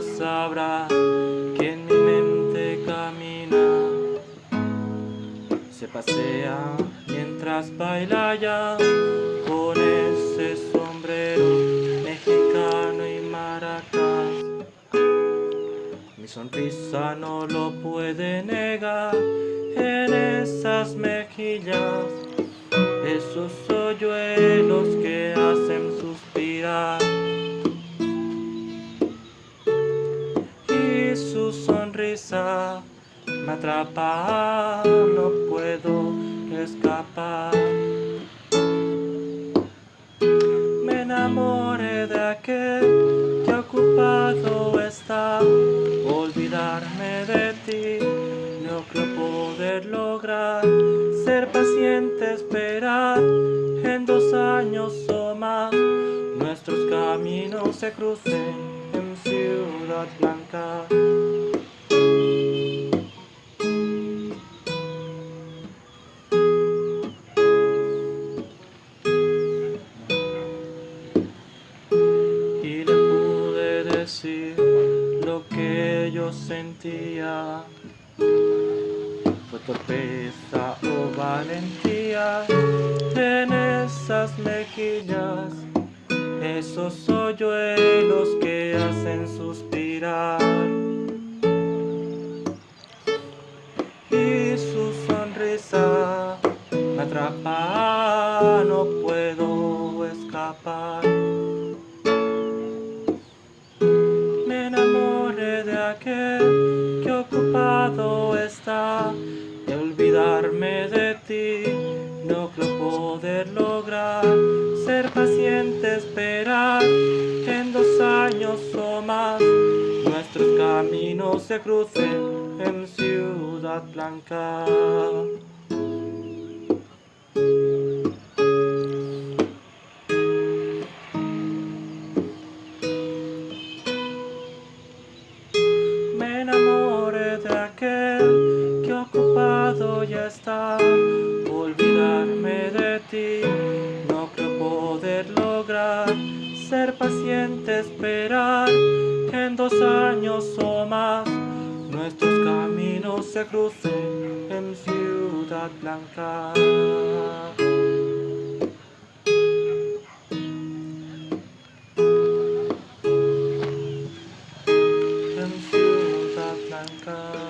palabra que en mi mente camina. Se pasea mientras baila ya con ese sombrero mexicano y maracas. Mi sonrisa no lo puede negar en esas mejillas, esos hoyuelos que me atrapa, no puedo escapar. Me enamoré de aquel que ocupado está, olvidarme de ti, no creo poder lograr, ser paciente, esperar, en dos años o más, nuestros caminos se crucen en Ciudad Blanca. Lo que yo sentía. Fue torpeza o valentía en esas mejillas, esos hoyuelos que hacen suspirar. Y su sonrisa me atrapa, no puedo escapar. Olvidarme de ti. No creo poder lograr ser paciente, esperar en dos años o más nuestros caminos se crucen en Ciudad Blanca. Ser paciente, esperar en dos años o más. Nuestros caminos se crucen en Ciudad Blanca. En Ciudad Blanca.